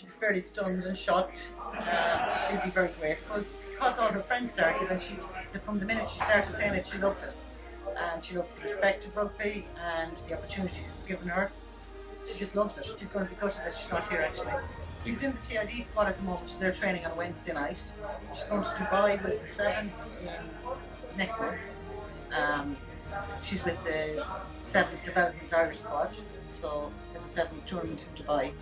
she'd be fairly stunned and shocked. Uh, she'd be very grateful because all her friends started, and she from the minute she started playing it, she loved it, and she loves the respect of rugby and the opportunities it's given her. She just loves it. She's going to be gutted that she's not here actually. She's in the TID squad at the moment. They're training on Wednesday night. She's going to Dubai with the Sevens in next month. Um, she's with the Sevens Development Irish squad. So there's a Sevens tournament in Dubai